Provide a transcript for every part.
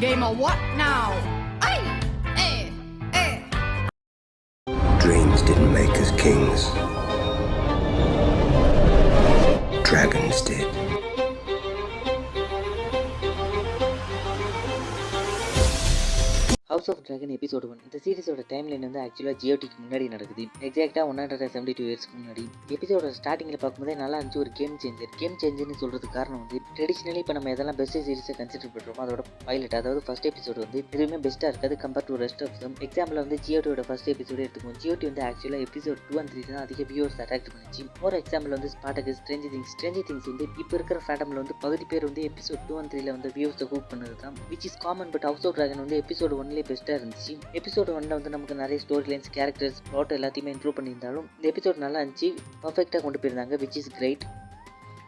Game of what now? Eh! Eh! Dreams didn't make us kings. Dragons did. House of Dragon episode one இந்த சீரிஸோட time line வந்து ஆக்சுவலாக ஜியோடிக்கு முன்னாடி நடக்குது. எக்ஸாக்டாக ஒன் ஹண்ட்ரட் செவன்டி டூ இயர்ஸ்க்கு முன்னாடி. எபிசோட ஸ்டார்டிங்கில் பார்க்கும்போதே நல்லா இருந்துச்சு ஒரு கேம் சேஞ்சர் கேம் சேஞ்சர்னு சொல்கிறதுக்கு காரணம் வந்து ட்ரெடிஷ்னலி இப்போ நம்ம எதெல்லாம் பெஸ்ட் சீரிஸை கன்சிடர் பண்ணுறோமோ அதோட பைலட் அதாவது ஃபஸ்ட் எபிசோடு வந்து எதுவுமே பெஸ்ட்டாக இருக்காது compare to rest of them example வந்து ஜியோடியோட ஃபஸ்ட் எபிசோடு எடுத்துக்கோம் ஜியோடி வந்து ஆக்சுவலாக எபிசோட் டூ அண்ட் த்ரீ தான் அதிக வியூவர்ஸ் அட்ராக்ட் பண்ணிச்சு. ஒரு எக்ஸாம்பிள் வந்து ஸ்பாட்டக்கு ஸ்ட்ரெஞ்சி திங்ஸ் ஸ்ட்ரெஞ்சி திங்ஸ் வந்து இப்போ இருக்கிற ஃபேட்டமில் வந்து பகுதி பேர் வந்து எபிசோட் டூ அண்ட் த்ரீல வந்து வியூவர்ஸை ஹூப் பண்ணது தான் which is common but House of Dragon வந்து எபிசோட் ஒன்ல ஒன்லேயே பெஸ்ட்டாக இருந்துச்சு. எபிசோடு ஒன்ல வந்து நமக்கு நிறைய ஸ்டோரி லைன்ஸ் கேரக்டர்ஸ் ப்ளாட் எல்லாத்தையுமே இன்க்ளூட் பண்ணியிருந்தாலும் இந்த எபிசோட் நல்லா இருந்துச்சு. பர்ஃபெக்டாக கொண்டு போயிருந்தாங்க விச் இஸ் கிரேட்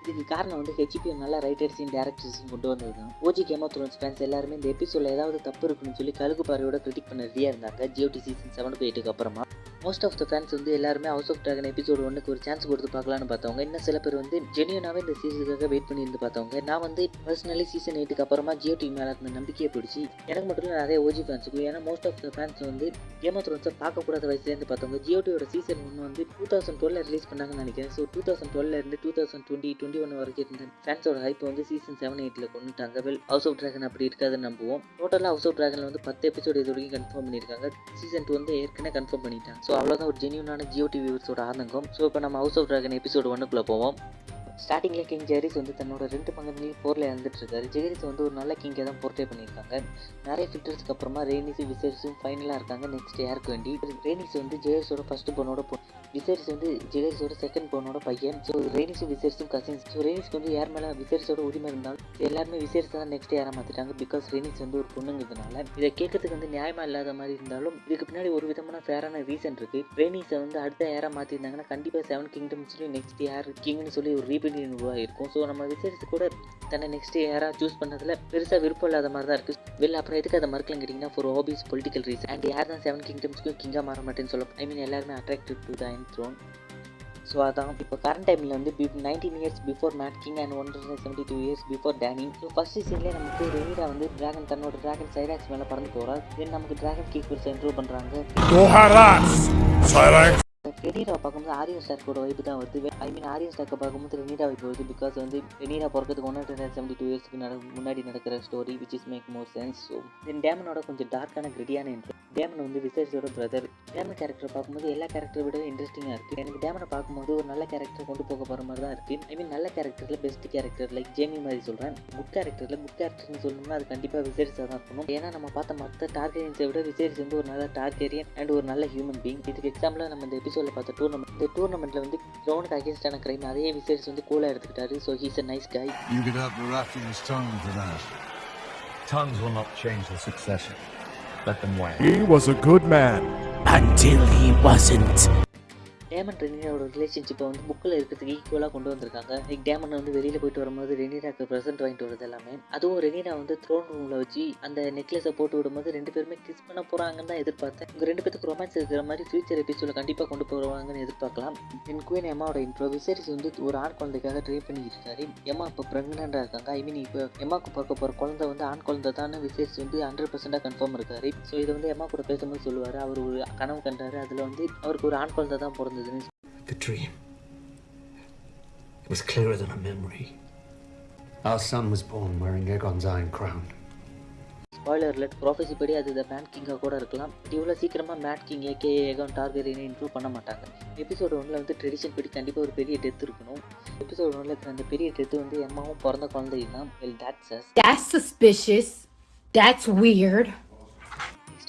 இதுக்கு காரணம் வந்து ஹெச்பி நல்ல ரைட்டர்ஸையும் டேரக்டர்ஸையும் கொண்டு வந்தது தான். OG Game of Thrones fans எல்லாருமே இந்த எபிசோடில் ஏதாவது தப்பு இருக்குன்னு சொல்லி கழுகு பாறையோட கிரிட்டிக் பண்ண ரெடியாக இருந்தாங்க. ஜியோடி சீசன் செவன் எயிட்டுக்கு அப்புறமா. மோஸ்ட் ஆஃப் த ஃபேன்ஸ் வந்து எல்லாருமே ஹவுஸ் ஆஃப் ட்ராகன் எபிசோட் ஒன்றுக்கு ஒரு சான்ஸ் கொடுத்து பார்க்கலான்னு பார்த்தவங்க. இன்னும் சில பேர் வந்து ஜெனியூனாகவே இந்த சீசனுக்காக வெயிட் பண்ணியிருந்து பார்த்தவங்க. நான் வந்து பர்சனலி சீசன் எயிட்டுக்கு அப்புறமா ஜியோ டிவி மேலே இருந்த நம்பிக்கையை பிடிச்சி எனக்கு மட்டும் இல்லை நிறைய ஓஜி ஃபேன்ஸுக்கு ஏன்னா மோஸ்ட் ஆஃப் த ஃபேன்ஸ் வந்து கேம் ஆஃப் த்ரோன்ஸை பார்க்கக்கூடாத வயசுலேருந்து பார்த்தவங்க. ஜியோ டிவியோட சீசன் ஒன்று வந்து டூ தௌசண்ட் டுவெல் ரிலீஸ் பண்ணாங்கன்னு நினைக்கிறேன். ஸோ டூ தௌசண்ட் டுவெல்ல இருந்து two thousand twenty twenty one வரைக்கும் இருந்த ஃபேன்ஸோட ஹைப் வந்து சீசன் செவன் எயிட்டில் கொண்டுட்டாங்க. வெல் ஹவுஸ் ஆஃப் ட்ராகன் அப்படி இருக்காதுன்னு நம்புவோம். டோட்டலாக ஹவுஸ் ஆஃப் ட்ராகனில் வந்து பத்து எபிசோடு இது வரைக்கும் கன்ஃபார்ம் பண்ணியிருக்காங்க. சீசன் டூ வந்து ஏற்கனவே கன்ஃபார்ம் பண்ணிட்டாங்க. ஸோ ஸோ அவ்வளோதான் ஒரு ஜென்யூனான ஜியோ டிவி வியூவர்ஸோட ஆதங்கம். ஸோ இப்போ நம்ம ஹவுஸ் ஆஃப் ட்ராகன் எபிசோடு ஒன்றுக்குள்ளே போவோம். ஸ்டார்டிங்கில் கிங் ஜெரிஸ் வந்து தன்னோட ரெண்டு பங்குலையும் போரில் இறந்துட்டு இருக்காரு ஜெரிஸ் வந்து ஒரு நல்ல கிங்கை தான் போர்ட்ரே பண்ணியிருக்காங்க. நிறைய ஃபில்டர்ஸ்க்கு அப்புறமா ரெய்னிஸும் விசேரிஸும் ஃபைனலாக இருக்காங்க நெக்ஸ்ட் யாருக்கு வேண்டி. ரெய்னிஸ் வந்து ஜெயர்ஸோட ஃபர்ஸ்ட் பொண்ணோட பொ விசேரிஸ் வந்து ஜெயர்ஸோட செகண்ட் பொண்ணோட பையன். ஸோ ரெய்னிஸும் விசேரிஸும் கசின்ஸ் ஸோ ரெய்னிஸ்க்கு வந்து யார் மேலே விசேரிஸோட உரிமை இருந்தாலும் எல்லாருமே விசேரிஸ் தான் நெக்ஸ்ட் யாரை மாற்றிட்டாங்க பிகாஸ் ரெய்னிஸ் வந்து ஒரு பொண்ணுங்கிறதுனால. இதை கேட்கறதுக்கு வந்து நியாயமாக இல்லாத மாதிரி இருந்தாலும் இதுக்கு பின்னாடி ஒரு விதமான ஃபேரான ரீசன் இருக்குது ரெய்னிஸை வந்து அடுத்த யாராக மாற்றிருந்தாங்கன்னா கண்டிப்பாக செவன் கிங்டம்ஸ்லேயும் நெக்ஸ்ட் யார் கிங்னு சொல்லி ஒரு ரீபிலியன் இருக்கும். ஸோ நம்ம விசேரித்து கூட தன்னை நெக்ஸ்ட் யாராக சூஸ் பண்ணதில் பெருசாக விருப்பம் இல்லாத மாதிரி தான் இருக்குது வெளில அப்புறம் எதுக்கு அதை மறுக்கலாம் கேட்டிங்கன்னா for obvious political reason and யார் தான் செவன் கிங்டம்ஸ்க்கும் கிங்காக மாற மாட்டேன்னு சொல்ல ஐ மீன் எல்லாருமே attractive to the in throne so அதான். இப்போ கரண்ட் டைமில் வந்து nineteen years before Mad King and one hundred seventy two years before Dany so first சீன்லேயே நமக்கு ரெனிரா வந்து டிராகன் தன்னோட டிராகன் சைராக்ஸ் மேலே பறந்து போகிறார் தென் நமக்கு டிராகன் கீப்பர்ஸ் இன்ட்ரூவ் பண்ணுறாங்க ரெனிரா பார்க்கும்போது ஆரியன் ஸ்டாக்கோட வைப்பு தான் வருது. ஐ மீன் ஆரியன் ஸ்டாக்கை பார்க்கும்போது ரெனிரா வைப்பு வருது பிகாஸ் வந்து ரெனீரா பிறக்கிறதுக்கு ஒன் ஹண்ட்ரட் செவன்டி டூ இயர்ஸ்க்கு முன்னாடி நடக்கிற story which is make more sense so then டேமனோட கொஞ்சம் டார்க்கான கிரிட்டியான இன்ட்ரோ டேமன் வந்து விசேஷோட பிரதர் டேமன் கேரக்டர் பார்க்கும்போது எல்லா கேரக்டரை விட இன்ட்ரெஸ்டிங்காக இருக்குது எனக்கு டேமனை பார்க்கும்போது ஒரு நல்ல கேரக்டர் கொண்டு போக போகிற மாதிரி தான் இருக்குது ஐ மீன் நல்ல கேரக்டரில் பெஸ்ட் கேரக்டர் லைக் ஜேமி மாதிரி சொல்கிறேன் குட் கேரக்டரில் குட் கேரக்டர்னு சொல்லணும்னா அது கண்டிப்பாக விசேரிஸாக தான் இருக்கணும். ஏன்னா நம்ம பார்த்த மற்ற டார்கெரியன்ஸை விட விசேரிஸ் வந்து ஒரு நல்ல டார்கெரியன் அண்ட் ஒரு நல்ல ஹியூமன் பீங் இதுக்கு எக்ஸாம்பிளாக நம்ம இந்த எபிசோடில் பார்த்த டூர்னமெண்ட் இந்த டூர்னமெண்ட்டில் வந்து க்ரௌனுக்கு அகேன்ஸ்டான கிரைம் அதே விசேரிஸ் வந்து கூலாக எடுத்துக்கிட்டாரு. So he's a nice guy You could have Baratheon's tongue for that. Tongues will not change the succession. Let them wait. He was a good man. Until he wasn't. Daemon ரெனிராவோட ரிலேஷன்ஷிப்பை வந்து புக்கில் இருக்கிறதுக்கு ஈக்குவலாக கொண்டு வந்திருக்காங்க. Like டேமன் வந்து வெளியில் போயிட்டு வரும்போது ரெனிராக்கு ப்ரெசென்ட் வாங்கிட்டு வருது எல்லாமே. அதுவும் ரெனிரா வந்து த்ரோன் ரூமில் வச்சு அந்த நெக்லஸை போட்டு விடும்போது ரெண்டு பேருமே கிஸ் பண்ண போகிறாங்கன்னு தான் எதிர்பார்த்தேன். உங்கள் ரெண்டு பேத்துக்கு ரொமான்ஸ் இருக்கிற மாதிரி ஃபியூச்சர் எபிசோட கண்டிப்பாக கொண்டு போவாங்கன்னு எதிர்பார்க்கலாம். என் குயின் எம்மாவோட இன்ட்ரோ விசேரிஸ் வந்து ஒரு ஆண் குழந்தைக்காக ட்ரை பண்ணிக்கிட்டு இருக்காரு எம்மா இப்போ ப்ரெக்னெண்ட்டாக இருக்காங்க. ஐ மீன் இப்போ எம்மாக்கு பிறக்க போகிற குழந்தை வந்து ஆண் குழந்தை தான் விசேரிஸ் வந்து ஹண்ட்ரட் பர்சன்டாக கன்ஃபார்ம் இருக்காரு. ஸோ இதை வந்து எம்மா கூட பேசும்போது சொல்லுவார். அவர் ஒரு கனவு கண்டாரு. அதில் வந்து அவருக்கு ஒரு ஆண் குழந்தை தான் பிறந்தது. The dream. It was clearer than a memory. Our son was born wearing Aegon's iron crown. Spoiler let prophecy படி அது த மேட் கிங்காக கூட இருக்கலாம் பட் இவ்வளோ சீக்கிரமாக மேட் கிங் ஏகே ஏகான் டார்கெரியனை இன்க்ளூட் பண்ண மாட்டாங்க எபிசோடு ஒன்றில் வந்து ட்ரெடிஷன் படி கண்டிப்பாக ஒரு பெரிய டெத் இருக்கணும் எபிசோடு ஒன்றில் இருக்கிற அந்த பெரிய டெத்து வந்து எம்மாவும் பிறந்த குழந்தையும் தான் well that's as That's suspicious. That's weird.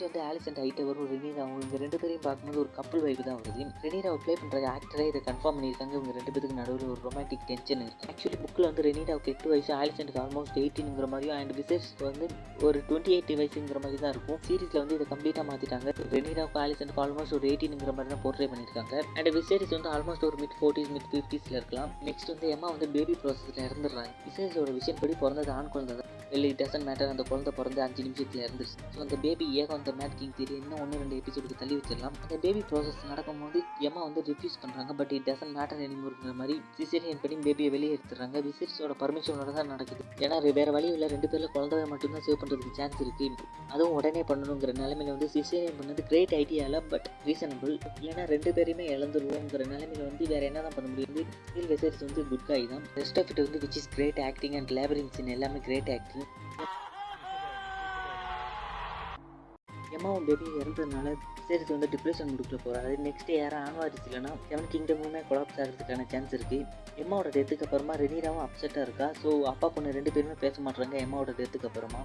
Next வந்து ஆலிஸ் அண்ட் ஹைட்டவர் ஒரு ரெனிரா இவங்க ரெண்டு பேரையும் பார்க்கும்போது ஒரு கப்பல் வைப்பு தான் வருது. ரெனீராவை ப்ளே பண்ணுற ஆக்டரே இதை கன்ஃபார்ம் பண்ணியிருக்காங்க. இவங்க ரெண்டு பேருக்கு நடுவில் ஒரு ரொமான்டிக் டென்ஷன் இருக்குது ஆக்சுவலி புக்கில் வந்து ரெனீராவுக்கு எட்டு வயசு ஆலிசன்ட் ஆல்மோஸ்ட் எயிட்டின்ங்கிற மாதிரியும் அண்ட் விசேஷ் வந்து ஒரு டுவெண்ட்டி எயிட் வயசுங்கிற மாதிரி தான் இருக்கும். சீரிஸில் வந்து இதை கம்ப்ளீட்டாக மாற்றிட்டாங்க ரெனிராவுக்கு ஆலிசன்ட்க்கு ஆல்மோஸ்ட் ஒரு எயிட்டின்ங்கிற மாதிரி தான் போர்ட்ரே பண்ணியிருக்காங்க. அண்ட் விசேரிஸ் வந்து ஆல்மோஸ்ட் ஒரு மிட் ஃபோர்ட்டிஸ் மிட் ஃபிஃப்டிஸில் இருக்கலாம். நெக்ஸ்ட் வந்து எம்மா வந்து பேபி ப்ராசஸில் இறந்துடுறாங்க. விசேஷோட விஷயம் படி பிறந்தது ஆண் குழந்தை தான் இட் டசன் மேட்டர் அந்த குழந்தை பிறந்து அஞ்சு நிமிஷத்தில் இருந்துச்சு ஸோ அந்த பேபி ஏகம் அந்த மேட் கிங் தியரி இன்னும் ஒன்று ரெண்டு எபிசோடுக்கு தள்ளி வச்சிடலாம். அந்த பேபி ப்ராசஸ் நடக்கும்போது எம்மா வந்து ரிஃப்யூஸ் பண்ணுறாங்க பட் இட் டசன் மேட்டர் எனிமோருங்கிற மாதிரி சிசேரியன் பண்ணி பேபியை வெளியே எடுத்துறாங்க விசிரிஸோட பர்மிஷனோட தான் நடக்குது. ஏன்னா வேறு வழி இல்லை. ரெண்டு பேரில் குழந்தைய மட்டும்தான் சேவ் பண்ணுறதுக்கு சான்ஸ் இருக்குது அதுவும் உடனே பண்ணணுங்கிற நிலமையில வந்து சிசேரியன் பண்ணது கிரேட் ஐடியாவில் பட் ரீசனபிள் ஏன்னா ரெண்டு பேரையுமே இழந்துருவோங்கிற நிலைமையில வந்து வேறு என்ன தான் பண்ண முடியும்? ஸ்டில் வெசரிஸ் வந்து குட் காய் தான். ரெஸ்ட் ஆஃப் இட் வந்து which is great acting and labourings எல்லாமே கிரேட் ஆக்டிங் எம்மாவும் பேபி இறந்ததுனால சீரிஸ் வந்து டிப்ரெஷன் முடிக்கல போகிறாரு நெக்ஸ்ட் யாரும் ஆன்வாரிஸ் இல்லைன்னா செவன் கிங்டமுமே கொலாப்ஸ் ஆகிறதுக்கான சான்ஸ் இருக்குது எம்மாவோட டெத்துக்கு அப்புறமா ரெனீராவும் அப்செட்டாக இருக்கா? ஸோ அப்பா பொண்ணு ரெண்டு பேருமே பேச மாட்டாங்க எம்மாவோட டெத்துக்கு அப்புறமா.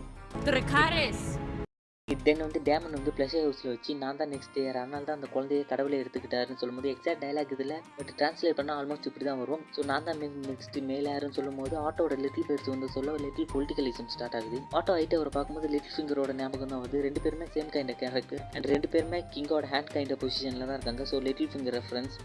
தென் வந்து டேமன் வந்து ப்ளஷர் ஹவுஸில் வச்சு நான் தான் நெக்ஸ்ட் இயர் அதனால தான் அந்த குழந்தைய கடவுளை எடுத்துக்கிட்டாருன்னு சொல்லும்போது எக்ஸாக்ட் டைலாக் இதில் பட் ட்ரான்ஸ்லேட் பண்ணால் ஆல்மோஸ்ட் இப்படி தான் வரும். ஸோ நான் தான் நெக்ஸ்ட் மேலே யாருன்னு சொல்லும்போது ஆட்டோட லிட்டில் பேர்ஸ் வந்து சொல்ல லிட்டில் பொலிட்டிகலிசம் ஸ்டார்ட் ஆகுது. ஆட்டோ ஐட்டு அவரை பார்க்கும்போது லிட்டில் ஃபிங்கரோட ஞாபகம் தான் வருது. ரெண்டு பேருமே சேம் கைண்ட் கேரக்டர் அண்ட் ரெண்டு பேருமே கிங்கோட ஹேண்ட் கைண்ட் பொசிஷனில் தான் இருக்காங்க. So little finger reference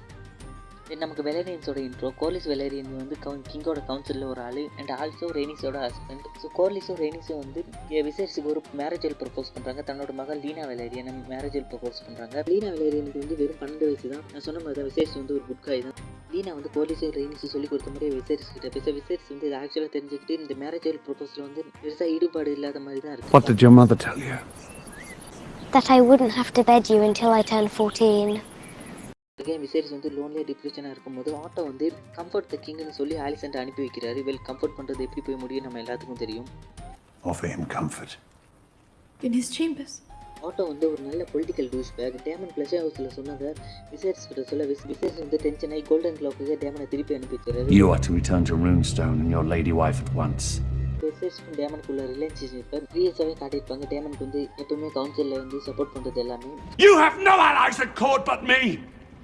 then நமக்கு வெலேரியன்ஸோட இன்ட்ரோ கோர்லிஸ் வெலேரியன் வந்து கவுன் கிங்கோட கவுன்சிலில் ஒரு ஆள் அண்ட் ஆல்சோ ரெய்னிஸோட ஹஸ்பண்ட் ஸோ கோர்லிஸும் ரெய்னிஸும் வந்து விசேஷுக்கு ஒரு மேரேஜில் ப்ரப்போஸ் பண்ணுறாங்க தன்னோட மகள் லீனா வெலேரியன் மேரேஜில் ப்ரப்போஸ் பண்ணுறாங்க லீனா வெலேரியனுக்கு வந்து வெறும் பன்னெண்டு வயசு தான். நான் சொன்ன மாதிரி தான் விசேஷ் வந்து ஒரு குட் தான். லீனா வந்து கோர்லிஸும் ரெய்னிஸும் சொல்லி கொடுத்த மாதிரி விசேஷ் கிட்ட பேச விசேஷ் வந்து இது ஆக்சுவலாக தெரிஞ்சுக்கிட்டு இந்த மேரேஜில் ப்ரப்போஸில் வந்து பெருசாக ஈடுபாடு இல்லாத மாதிரி தான் What இருக்குது did your mother tell you? that I wouldn't have to bed you until I turned 14. Again Viserys வந்து லோன்லேயே டிப்ரெஷனாக இருக்கும்போது ஆட்டோ வந்து கம்ஃபர்ட் த கிங்னு சொல்லி ஆலிசன்ட் அனுப்பி வைக்கிறாரு வெல் கம்ஃபர்ட் பண்ணுறது எப்படி போய் முடியும் நம்ம எல்லாத்துக்கும் தெரியும் Offer him comfort. In his chambers. Otto வந்து ஒரு நல்ல பொலிட்டிக்கல் டூஸ் பேக் டேமன் ப்ளஷர் ஹவுஸில் சொன்னதை விசேரிஸ் கிட்ட சொல்ல விஸ் விசேரிஸ் வந்து டென்ஷன் ஆகி கோல்டன் கிளாக்கு டேமனை திருப்பி அனுப்பி வச்சுறாரு You are to return to Runestone and your lady wife at once. விசேரிஸ்க்கும் டேமனுக்குள்ள ரிலேஷன்ஷிப்பை ப்ரீயஸாகவே காட்டியிருப்பாங்க டேமனுக்கு வந்து எப்பவுமே கவுன்சிலில் வந்து சப்போர்ட் பண்ணுறது எல்லாமே You have no allies at court but me!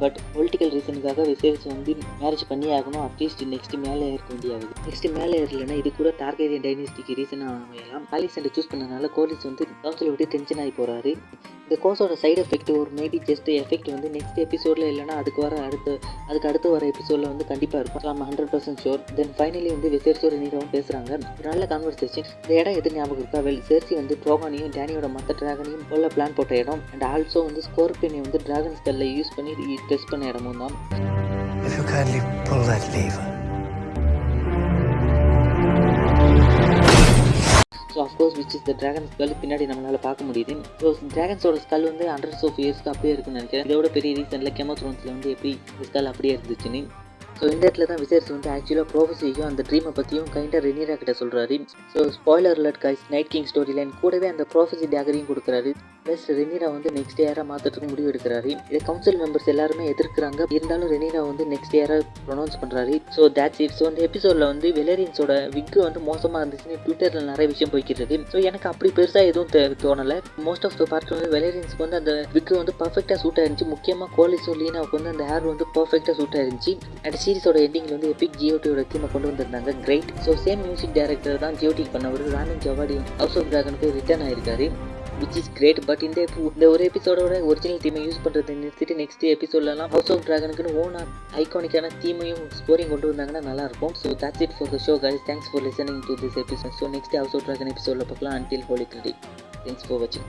But political ரீசனுக்காக விசேஷ் வந்து மேரேஜ் பண்ணி ஆகணும். அட்லீஸ்ட் நெக்ஸ்ட் மேலே ஏற்க வேண்டியாகுது. நெக்ஸ்ட் மேலே ஏறலைன்னா இது கூட டார்கேரியன் டைனிஸ்டிக்கு ரீசனாக அமையலாம். ஆலிசன்ட் சூஸ் பண்ணனால கோலிஸ் வந்து கவுன்சில் விட்டு டென்ஷன் ஆகி போகிறாரு இந்த கோர்ஸோட சைடு எஃபெக்ட் ஒரு மேபி ஜஸ்ட் எஃபெக்ட் வந்து நெக்ஸ்ட் எபிசோடில் இல்லைனா அதுக்கு வர அடுத்த அதுக்கு அடுத்து வர எபிசோடில் வந்து கண்டிப்பாக இருக்கும். நம்ம hundred percent sure then finally வந்து விசேரிஸோட நீராவும் பேசுகிறாங்க ஒரு நல்ல கான்வர்சேஷன் இந்த இடம் எது ஞாபகம் இருக்கா? வெல் சேர்சி வந்து ட்ரோகானையும் டேனியோட மற்ற ட்ராகனையும் கொல்ல பிளான் போட்ட இடம். அண்ட் ஆல்சோ வந்து ஸ்கோர்பியனை வந்து டிராகன் ஸ்கல்ல யூஸ் பண்ணி டெஸ்ட் பண்ண இடமும் தான். So of course which is the dragon skull பின்னாடி நம்மளால் பார்க்க முடியுது. ஸோ ட்ராகன்ஸோட ஸ்கல் வந்து ஹண்ட்ரட்ஸ் ஆஃப் இயர்ஸ்க்கு அப்படியே இருக்குன்னு நினைக்கிறேன். இதோட பெரிய ரீசனில் கெமோ த்ரோன்ஸில் வந்து எப்படி ஸ்கல் அப்படியே இருந்துச்சுன்னு ஸோ இந்த இடத்துல தான் விசேரிஸ் வந்து ஆக்சுவலாக ப்ரோஃபஸியும் அந்த ட்ரீமை பற்றியும் கைண்டாக ரெனீரா கிட்ட சொல்கிறாரு so spoiler alert guys Night King story line கூடவே அந்த ப்ரோஃபஸி டேகரையும் கொடுக்குறாரு. ப்ளஸ் ரெனிரா வந்து நெக்ஸ்ட் இயராக மாற்றுறதுக்கு முடிவு எடுக்கிறாரு. இது கவுன்சில் மெம்பர்ஸ் எல்லாருமே எதிர்க்கிறாங்க. இருந்தாலும் ரெனிரா வந்து நெக்ஸ்ட் இயராக ப்ரொனவுன்ஸ் பண்ணுறாரு ஸோ தேட்ஸ் இட் ஸோ இந்த எபிசோடில் வந்து வெலேரியன்ஸோட விக்கு வந்து மோசமாக இருந்துச்சுன்னு ட்விட்டரில் நிறைய விஷயம் போய்க்கிறது ஸோ எனக்கு அப்படி பெருசாக எதுவும் தோணலை. மோஸ்ட் ஆஃப் த பார்ட் வந்து வெலேரியன்ஸ்க்கு வந்து அந்த விக்கு வந்து பர்ஃபெக்டாக சூட் ஆயிருந்துச்சு. முக்கியமாக கோலிஸும் லீனாவுக்கு வந்து அந்த ஹேர் வந்து பர்ஃபெக்டாக சூட் ஆயிருந்துச்சு. அண்ட் சீரிஸோட எண்டிங்கில் வந்து எபிக் ஜியோட்டியோட தீமை கொண்டு வந்திருந்தாங்க. Great so same music director தான் ஜியோட்டிக் பண்ணவர். ராமன் ஜவாடி ஹவுஸ் ஆஃப் டிராகனுக்கு ரிட்டர்ன் ஆயிருக்காரு. விச் இஸ் கிரேட் பட் இந்த இந்த ஒரு எபிசோடோட ஒரிஜினல் தீமை யூஸ் பண்ணுறது நிறுத்திட்டு நெக்ஸ்ட் எபிசோட்லலாம் ஹவுஸ் ஆஃப் டிராகனுக்குன்னு ஓனா ஐகானிக்கான தீமையும் ஸ்கோரிங் கொண்டு வந்தாங்கன்னா நல்லா இருக்கும் so that's it for the show guys thanks for listening to this episode so next House of Dragon எபிசோடில் பார்க்கலாம் until holy credit thanks for வாட்சிங்